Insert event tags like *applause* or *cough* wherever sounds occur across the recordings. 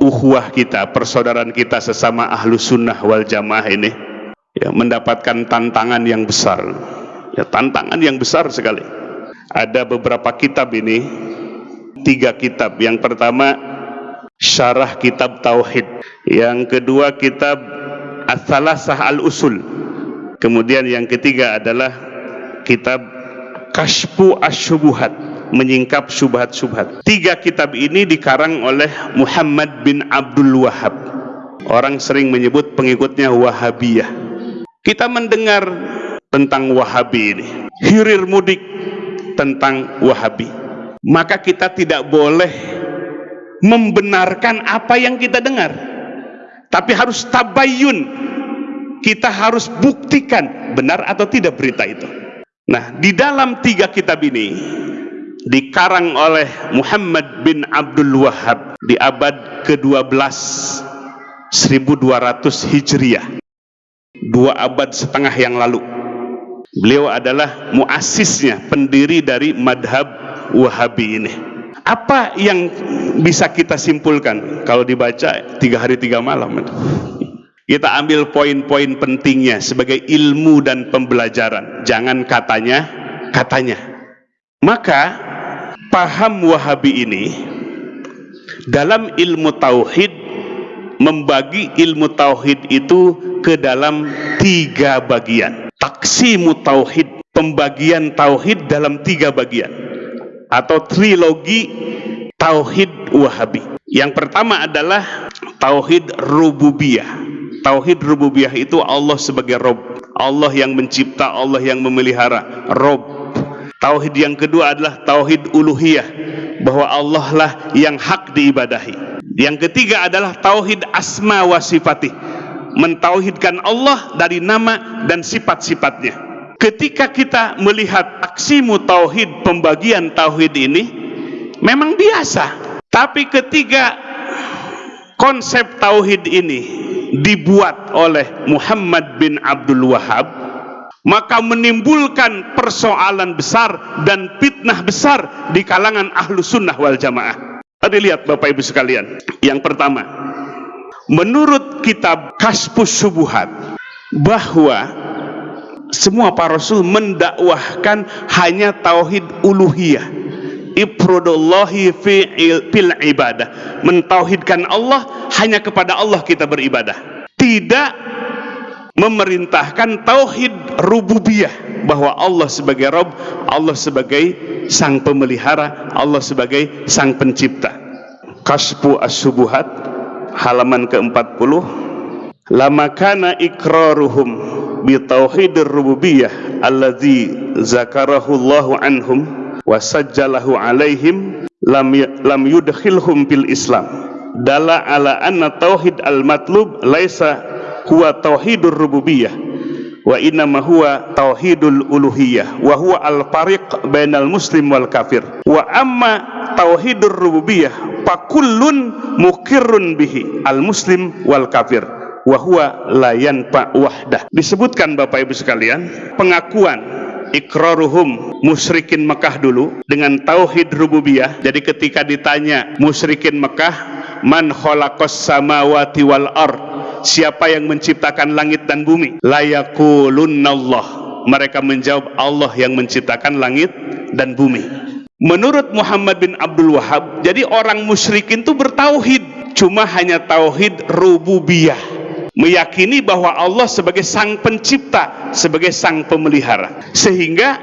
uhuah kita, persaudaraan kita sesama ahlu sunnah wal jamaah ini ya, mendapatkan tantangan yang besar. Ya tantangan yang besar sekali. Ada beberapa kitab ini tiga kitab. Yang pertama syarah kitab tauhid. Yang kedua kitab as-salasah al-usul. Kemudian yang ketiga adalah kitab kashfu asyubuhat menyingkap syubhat-syubhat tiga kitab ini dikarang oleh Muhammad bin Abdul Wahab. Orang sering menyebut pengikutnya Wahabiyah. Kita mendengar tentang Wahabi ini. Hirir mudik tentang Wahabi. Maka kita tidak boleh membenarkan apa yang kita dengar. Tapi harus tabayun. Kita harus buktikan benar atau tidak berita itu. Nah di dalam tiga kitab ini dikarang oleh Muhammad bin Abdul Wahab di abad ke-12 1200 Hijriah dua abad setengah yang lalu Beliau adalah muasisnya, pendiri dari madhab Wahabi ini. Apa yang bisa kita simpulkan kalau dibaca tiga hari tiga malam? Kita ambil poin-poin pentingnya sebagai ilmu dan pembelajaran. Jangan katanya, katanya. Maka paham Wahabi ini dalam ilmu tauhid membagi ilmu tauhid itu ke dalam tiga bagian. Taksimu tauhid pembagian tauhid dalam tiga bagian atau trilogi tauhid wahabi. Yang pertama adalah tauhid rububiyah. Tauhid rububiyah itu Allah sebagai Rob. Allah yang mencipta Allah yang memelihara. Rob tauhid yang kedua adalah tauhid uluhiyah bahwa Allah lah yang hak diibadahi yang ketiga adalah tauhid asma wa sifatih mentauhidkan Allah dari nama dan sifat-sifatnya. Ketika kita melihat aksimu tauhid pembagian tauhid ini memang biasa. Tapi ketika konsep tauhid ini dibuat oleh Muhammad bin Abdul Wahab maka menimbulkan persoalan besar dan fitnah besar di kalangan ahlu sunnah wal jamaah. Tadi lihat Bapak Ibu sekalian. Yang pertama, menurut kitab Kasbus Subuhat bahwa semua para rasul mendakwahkan hanya tauhid uluhiyah ifrodullahi fil ibadah mentauhidkan Allah hanya kepada Allah kita beribadah tidak memerintahkan tauhid rububiyah bahwa Allah sebagai Rob Allah sebagai sang pemelihara Allah sebagai sang pencipta. Kasbu as-subuhat halaman ke-40 lama kana ikraruhum bi tauhidir rububiyah allazi zakarahu Allahu anhum wa sajjalahu alaihim lam lam yudkhilhum Islam. Dala ala anna tauhid al matlub laisa huwa tauhidur rububiyah. Wa inna ma huwa tauhidul uluhiyah. Wa huwa al fariq bainal muslim wal kafir. Wa amma tauhidur rububiyah fakullun mukirrun bihi al muslim wal kafir. Wa huwa la yanfa wahdah. Disebutkan Bapak Ibu sekalian pengakuan ikraruhum musyrikin Mekah dulu dengan tauhid rububiyah. Jadi ketika ditanya musyrikin Mekah man khalaqas samawati wal ard siapa yang menciptakan langit dan bumi layakulunallah mereka menjawab Allah yang menciptakan langit dan bumi Menurut Muhammad bin Abdul Wahab, jadi orang musyrikin itu bertauhid, cuma hanya tauhid rububiyah. Meyakini bahwa Allah sebagai sang pencipta, sebagai sang pemelihara. Sehingga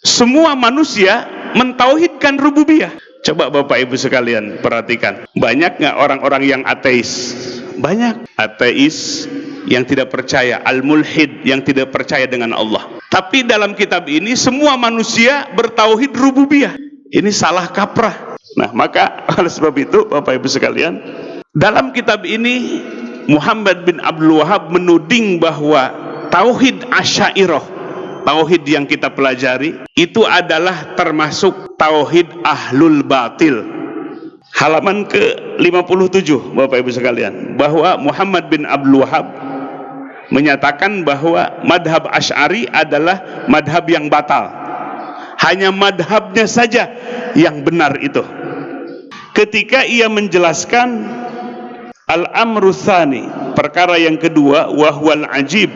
semua manusia mentauhidkan rububiyah. Coba Bapak Ibu sekalian perhatikan, banyak nggak orang-orang yang ateis? Banyak ateis yang tidak percaya, al-mulhid yang tidak percaya dengan Allah. Tapi dalam kitab ini semua manusia bertauhid rububiyah. Ini salah kaprah. Nah, maka *laughs* oleh sebab itu Bapak Ibu sekalian, dalam kitab ini Muhammad bin Abdul Wahab menuding bahwa tauhid asyairah, tauhid yang kita pelajari itu adalah termasuk tauhid ahlul batil. Halaman ke-57 Bapak Ibu sekalian, bahwa Muhammad bin Abdul Wahab menyatakan bahwa madhab Ash'ari adalah madhab yang batal. Hanya madhabnya saja yang benar itu. Ketika ia menjelaskan al-amru perkara yang kedua wahwal ajib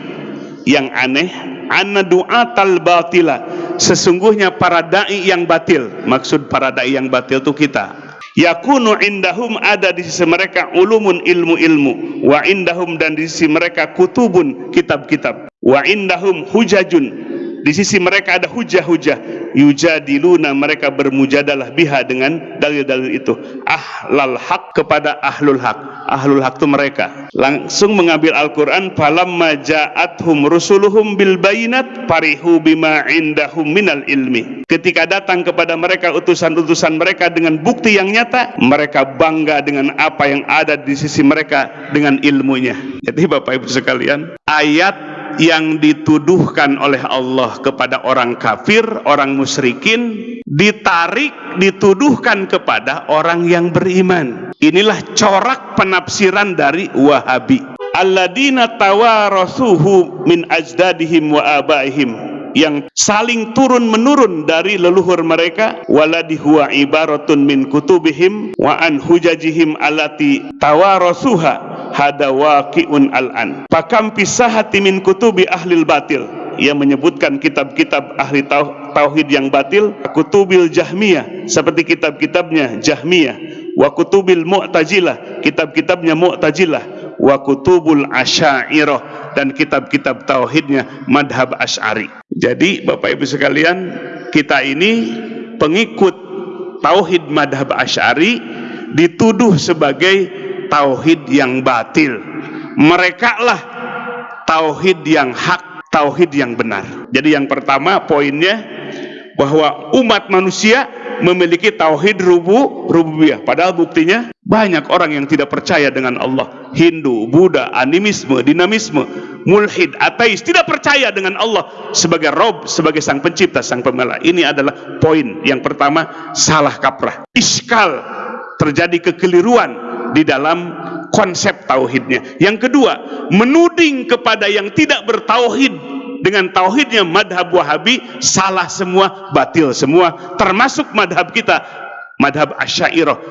yang aneh anna du'atal batila sesungguhnya para dai yang batil. Maksud para dai yang batil itu kita yakunu indahum ada di sisi mereka ulumun ilmu-ilmu. Wa indahum dan di sisi mereka kutubun kitab-kitab. Wa indahum hujajun di sisi mereka ada hujah-hujah. Yujadiluna mereka bermujadalah biha dengan dalil-dalil itu. Ahlal haq kepada ahlul haq. Ahlul haq itu mereka. Langsung mengambil Al-Quran falamma ja'athum rusuluhum bil bayinat parihu bima indahum minal ilmi. Ketika datang kepada mereka utusan-utusan mereka dengan bukti yang nyata mereka bangga dengan apa yang ada di sisi mereka dengan ilmunya. Jadi Bapak Ibu sekalian ayat yang dituduhkan oleh Allah kepada orang kafir, orang musyrikin, ditarik, dituduhkan kepada orang yang beriman. Inilah corak penafsiran dari Wahabi. Alladina tawarasuhu min ajdadihim wa abaihim yang saling turun menurun dari leluhur mereka waladi huwa ibaratun min kutubihim wa an hujajihim alati tawarasuha hada waqi'un al-an. Pakam pisahati min kutubi ahlil batil. Ia menyebutkan kitab-kitab ahli tauhid yang batil kutubil jahmiyah seperti kitab-kitabnya jahmiyah wa kutubil mu'tajilah kitab-kitabnya mu'tajilah wa kutubul asyairah dan kitab-kitab tauhidnya madhab asy'ari jadi Bapak Ibu sekalian kita ini pengikut tauhid madhab asy'ari dituduh sebagai tauhid yang batil. Mereka lah tauhid yang hak tauhid yang benar. Jadi yang pertama poinnya bahwa umat manusia memiliki tauhid rubu rububiyah. Padahal buktinya banyak orang yang tidak percaya dengan Allah. Hindu, Buddha, animisme, dinamisme mulhid, ateis tidak percaya dengan Allah sebagai Rob, sebagai sang pencipta, sang pemela ini adalah poin yang pertama salah kaprah. Iskal terjadi kekeliruan di dalam konsep tauhidnya. Yang kedua, menuding kepada yang tidak bertauhid. Dengan tauhidnya madhab wahabi salah semua, batil semua, termasuk madhab kita, madhab asyairah,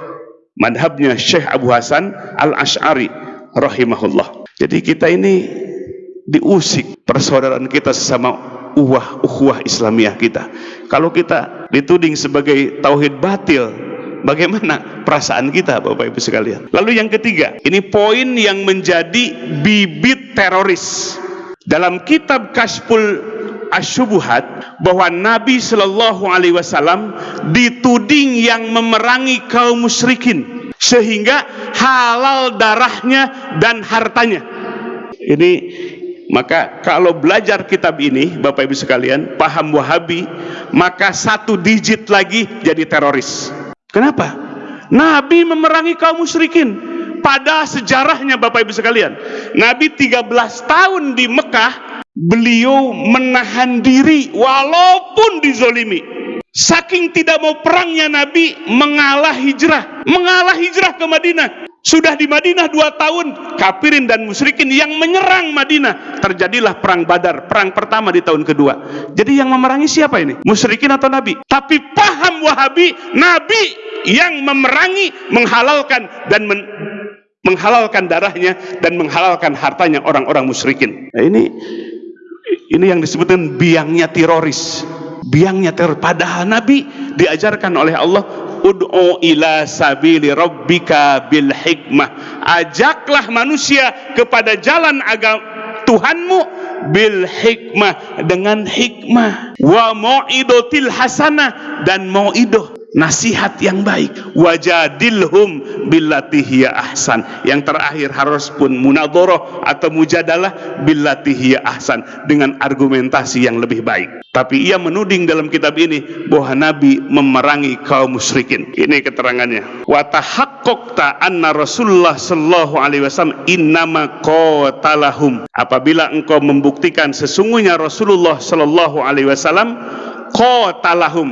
madhabnya Syekh Abu Hasan al-Ash'ari rahimahullah. Jadi kita ini diusik persaudaraan kita sesama uwah ukhuwah Islamiyah kita. Kalau kita dituding sebagai tauhid batil, Bagaimana perasaan kita Bapak Ibu sekalian? Lalu yang ketiga, ini poin yang menjadi bibit teroris. Dalam kitab Kashful Asyubuhat bahwa Nabi Shallallahu Alaihi Wasallam dituding yang memerangi kaum musyrikin sehingga halal darahnya dan hartanya. Ini maka kalau belajar kitab ini Bapak Ibu sekalian paham Wahabi maka satu digit lagi jadi teroris Kenapa? Nabi memerangi kaum musyrikin. Pada sejarahnya Bapak Ibu sekalian, Nabi 13 tahun di Mekah, beliau menahan diri walaupun dizolimi. Saking tidak mau perangnya Nabi mengalah hijrah, mengalah hijrah ke Madinah. Sudah di Madinah dua tahun, kafirin dan musyrikin yang menyerang Madinah. Terjadilah perang Badar, perang pertama di tahun kedua. Jadi yang memerangi siapa ini? Musyrikin atau Nabi? Tapi paham Wahabi, Nabi yang memerangi, menghalalkan dan men menghalalkan darahnya dan menghalalkan hartanya orang-orang musyrikin. Nah, ini ini yang disebutkan biangnya teroris. Biangnya teror padahal Nabi diajarkan oleh Allah ud'u ila sabili rabbika bil hikmah. Ajaklah manusia kepada jalan agama Tuhanmu bil hikmah dengan hikmah wa mau'idotil hasanah dan mau'idoh nasihat yang baik. Wajadilhum billati ahsan. Yang terakhir harus pun munadoroh atau mujadalah billati ahsan. Dengan argumentasi yang lebih baik. Tapi ia menuding dalam kitab ini bahwa Nabi memerangi kaum musyrikin. Ini keterangannya. Wa tahaqqaqta anna Rasulullah sallallahu alaihi wasallam innama qatalahum. Apabila engkau membuktikan sesungguhnya Rasulullah sallallahu alaihi wasallam qatalahum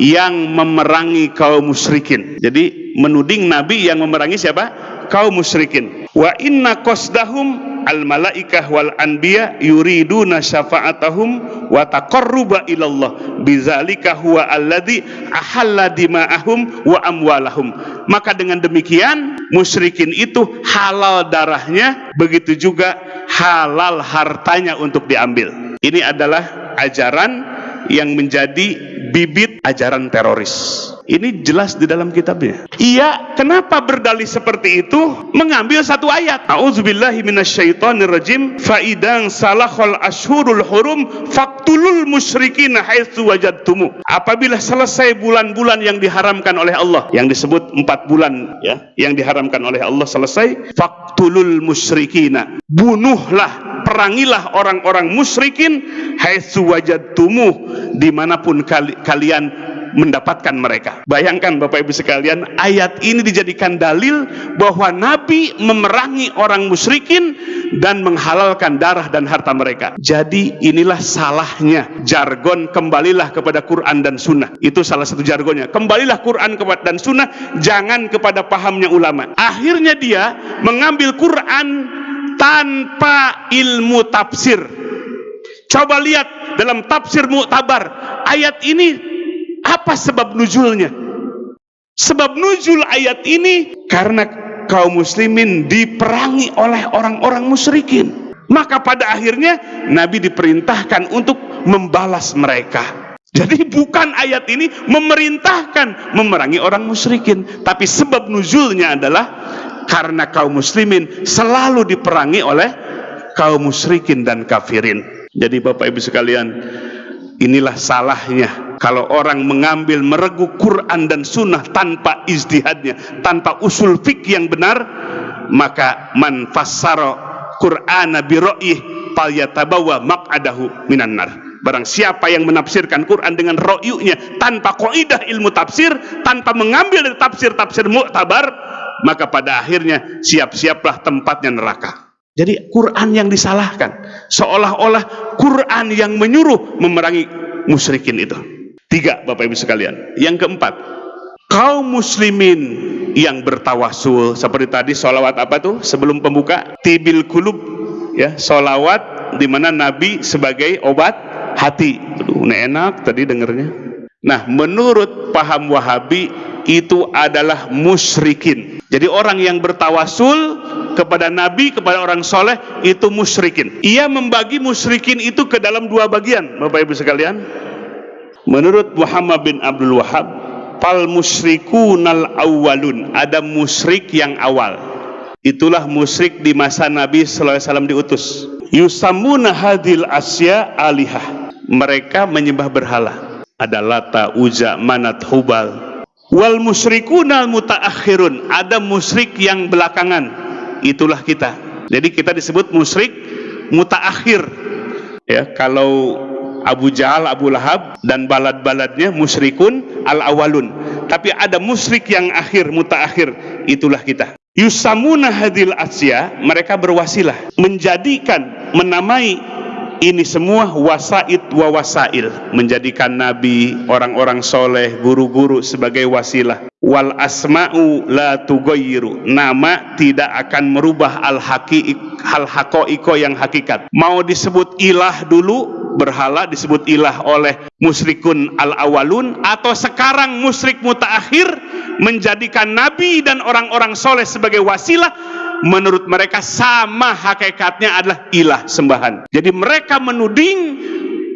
yang memerangi kaum musyrikin. Jadi menuding nabi yang memerangi siapa? Kaum musyrikin. Wa inna qasdahum al malaikah wal anbiya yuriduna syafa'atahum wa taqarruba ilallah bizalika huwa alladhi ahalla dima'ahum wa amwalahum maka dengan demikian musyrikin itu halal darahnya begitu juga halal hartanya untuk diambil ini adalah ajaran yang menjadi bibit ajaran teroris ini jelas di dalam kitabnya. Iya, kenapa berdalih seperti itu? Mengambil satu ayat. A'udzubillahi minasyaitonirrajim. Fa idang salahul ashurul hurum faktulul musyrikin haitsu wajadtumu. Apabila selesai bulan-bulan yang diharamkan oleh Allah, yang disebut empat bulan ya, yang diharamkan oleh Allah selesai, faktulul musyrikina. Bunuhlah perangilah orang-orang musyrikin haitsu wajadtumu di mana pun kali, kalian mendapatkan mereka. Bayangkan Bapak Ibu sekalian, ayat ini dijadikan dalil bahwa Nabi memerangi orang musyrikin dan menghalalkan darah dan harta mereka. Jadi inilah salahnya jargon kembalilah kepada Quran dan Sunnah. Itu salah satu jargonnya. Kembalilah Quran dan Sunnah, jangan kepada pahamnya ulama. Akhirnya dia mengambil Quran tanpa ilmu tafsir. Coba lihat dalam tafsir Mu'tabar, ayat ini apa sebab nuzulnya? Sebab nuzul ayat ini karena kaum muslimin diperangi oleh orang-orang musyrikin. Maka pada akhirnya Nabi diperintahkan untuk membalas mereka. Jadi bukan ayat ini memerintahkan memerangi orang musyrikin, tapi sebab nuzulnya adalah karena kaum muslimin selalu diperangi oleh kaum musyrikin dan kafirin. Jadi Bapak Ibu sekalian, inilah salahnya kalau orang mengambil meregu Quran dan Sunnah tanpa izdihadnya, tanpa usul fikih yang benar, maka man fassara Qur'ana bi ra'yih falyatabawa maq'adahu minan nar. Barang siapa yang menafsirkan Quran dengan ro'yunya tanpa kaidah ilmu tafsir, tanpa mengambil dari tafsir-tafsir mu'tabar, maka pada akhirnya siap-siaplah tempatnya neraka. Jadi Quran yang disalahkan, seolah-olah Quran yang menyuruh memerangi musyrikin itu. Tiga Bapak Ibu sekalian. Yang keempat, kaum muslimin yang bertawasul seperti tadi solawat apa tuh sebelum pembuka tibil kulub ya solawat di mana Nabi sebagai obat hati. Aduh, enak tadi dengernya. Nah, menurut paham Wahabi itu adalah musyrikin. Jadi orang yang bertawasul kepada Nabi, kepada orang soleh itu musyrikin. Ia membagi musyrikin itu ke dalam dua bagian, Bapak Ibu sekalian. Menurut Muhammad bin Abdul Wahab, fal musyrikun awwalun, ada musyrik yang awal. Itulah musyrik di masa Nabi wasallam diutus. Yusamuna hadil asya alihah. Mereka menyembah berhala. Ada Lata, Uza, Manat, Hubal. Wal musyrikuna mutaakhirun. Ada musyrik yang belakangan. Itulah kita. Jadi kita disebut musyrik mutaakhir. Ya, kalau Abu Jahal, Abu Lahab dan balad-baladnya musyrikun al-awalun. Tapi ada musyrik yang akhir, mutaakhir. Itulah kita. Yusamuna hadil asya, mereka berwasilah menjadikan menamai ini semua wasaid wa wasail menjadikan nabi, orang-orang soleh, guru-guru sebagai wasilah. Wal asma'u la tugoyiru nama tidak akan merubah al haki hal hakoiko yang hakikat. Mau disebut ilah dulu berhala disebut ilah oleh musyrikun al-awalun atau sekarang musyrik mutaakhir menjadikan nabi dan orang-orang soleh sebagai wasilah menurut mereka sama hakikatnya adalah ilah sembahan. Jadi mereka menuding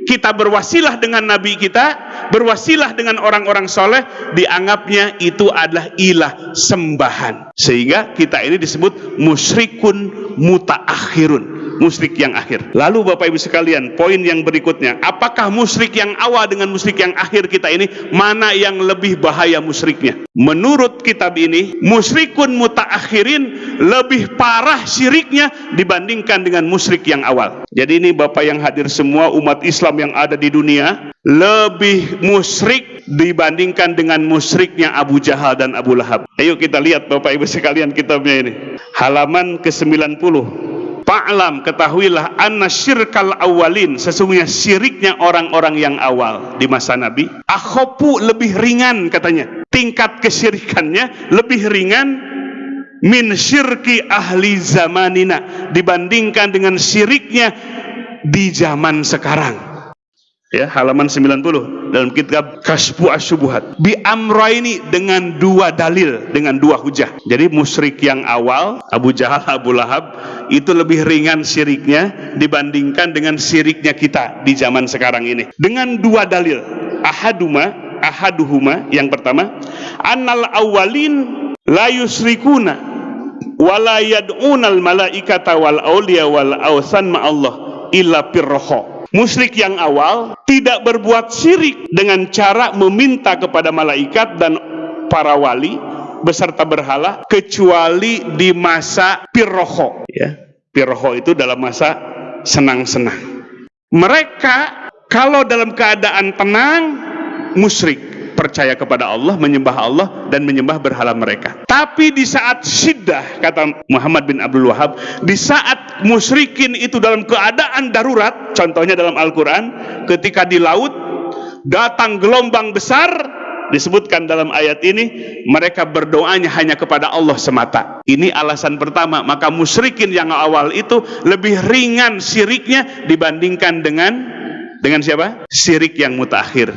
kita berwasilah dengan nabi kita berwasilah dengan orang-orang soleh dianggapnya itu adalah ilah sembahan. Sehingga kita ini disebut musyrikun mutaakhirun musyrik yang akhir. Lalu Bapak Ibu sekalian, poin yang berikutnya, apakah musyrik yang awal dengan musyrik yang akhir kita ini mana yang lebih bahaya musyriknya? Menurut kitab ini, musyrikun mutaakhirin lebih parah syiriknya dibandingkan dengan musyrik yang awal. Jadi ini Bapak yang hadir semua umat Islam yang ada di dunia lebih musyrik dibandingkan dengan musyriknya Abu Jahal dan Abu Lahab. Ayo kita lihat Bapak Ibu sekalian kitabnya ini. Halaman ke-90 Fa'lam ketahuilah anna syirkal awalin sesungguhnya syiriknya orang-orang yang awal di masa Nabi. Akhopu lebih ringan katanya. Tingkat kesyirikannya lebih ringan min syirki ahli zamanina dibandingkan dengan syiriknya di zaman sekarang ya halaman 90 dalam kitab Kasfu Asyubuhat. Bi amraini dengan dua dalil dengan dua hujah. Jadi musyrik yang awal Abu Jahal Abu Lahab itu lebih ringan syiriknya dibandingkan dengan syiriknya kita di zaman sekarang ini. Dengan dua dalil ahaduma ahaduhuma yang pertama annal awalin la yusrikuna wala yad'unal malaikata wal awliya wal awsan ma Allah illa pirroho Musyrik yang awal tidak berbuat syirik dengan cara meminta kepada malaikat dan para wali beserta berhala kecuali di masa pirroho ya pirroho itu dalam masa senang-senang mereka kalau dalam keadaan tenang musyrik percaya kepada Allah, menyembah Allah dan menyembah berhala mereka. Tapi di saat syiddah kata Muhammad bin Abdul Wahab, di saat musyrikin itu dalam keadaan darurat, contohnya dalam Al-Qur'an, ketika di laut datang gelombang besar disebutkan dalam ayat ini mereka berdoanya hanya kepada Allah semata ini alasan pertama maka musyrikin yang awal itu lebih ringan syiriknya dibandingkan dengan dengan siapa? syirik yang mutakhir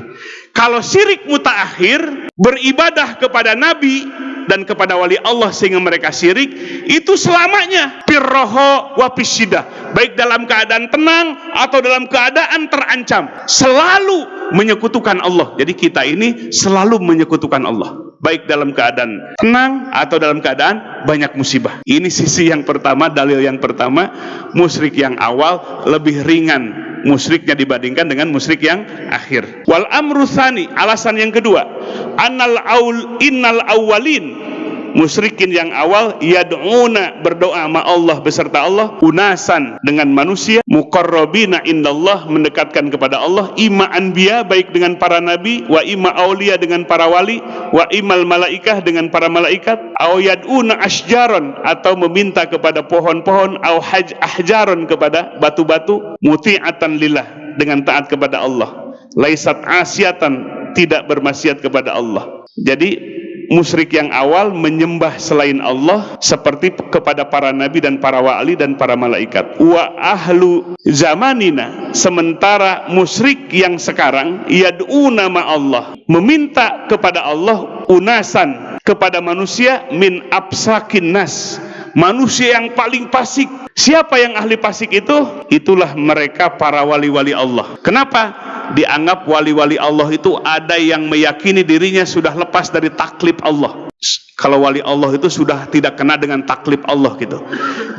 kalau syirik mutaakhir beribadah kepada nabi dan kepada wali Allah sehingga mereka syirik itu selamanya. Pirroho wapisidah baik dalam keadaan tenang atau dalam keadaan terancam. Selalu menyekutukan Allah. Jadi kita ini selalu menyekutukan Allah. Baik dalam keadaan tenang atau dalam keadaan banyak musibah. Ini sisi yang pertama dalil yang pertama musyrik yang awal lebih ringan musyriknya dibandingkan dengan musyrik yang akhir. Wal amrusani alasan yang kedua, annal aul innal awwalin musyrikin yang awal yad'una berdoa sama Allah beserta Allah unasan dengan manusia muqarrabina indallah mendekatkan kepada Allah ima anbiya baik dengan para nabi wa ima aulia dengan para wali wa imal malaikah dengan para malaikat au yad'una asjaron atau meminta kepada pohon-pohon au haj ahjaron kepada batu-batu muti'atan lillah dengan taat kepada Allah. Laisat asyatan tidak bermaksiat kepada Allah. Jadi musyrik yang awal menyembah selain Allah seperti kepada para nabi dan para wali dan para malaikat. Wa ahlu zamanina sementara musyrik yang sekarang yad'una ma Allah meminta kepada Allah unasan kepada manusia min absakin nas manusia yang paling fasik siapa yang ahli fasik itu? Itulah mereka para wali-wali Allah. Kenapa dianggap wali-wali Allah itu ada yang meyakini dirinya sudah lepas dari taklip Allah kalau wali Allah itu sudah tidak kena dengan taklip Allah gitu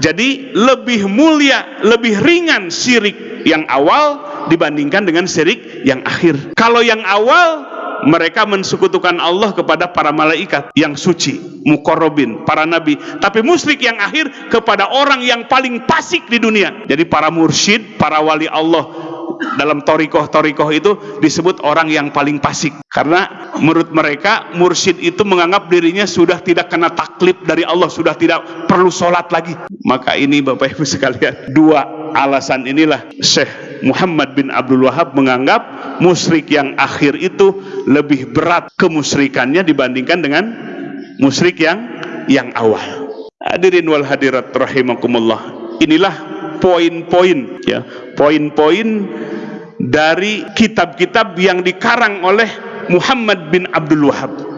jadi lebih mulia lebih ringan syirik yang awal dibandingkan dengan syirik yang akhir kalau yang awal mereka mensekutukan Allah kepada para malaikat yang suci, mukorobin, para nabi. Tapi musyrik yang akhir kepada orang yang paling pasik di dunia. Jadi para mursyid, para wali Allah dalam torikoh-torikoh itu disebut orang yang paling fasik karena menurut mereka mursyid itu menganggap dirinya sudah tidak kena taklip dari Allah sudah tidak perlu sholat lagi. Maka ini Bapak Ibu sekalian dua alasan inilah. Syekh Muhammad bin Abdul Wahab menganggap musyrik yang akhir itu lebih berat kemusyrikannya dibandingkan dengan musyrik yang yang awal. Hadirin wal hadirat rahimakumullah inilah poin-poin ya poin-poin dari kitab-kitab yang dikarang oleh Muhammad bin Abdul Wahab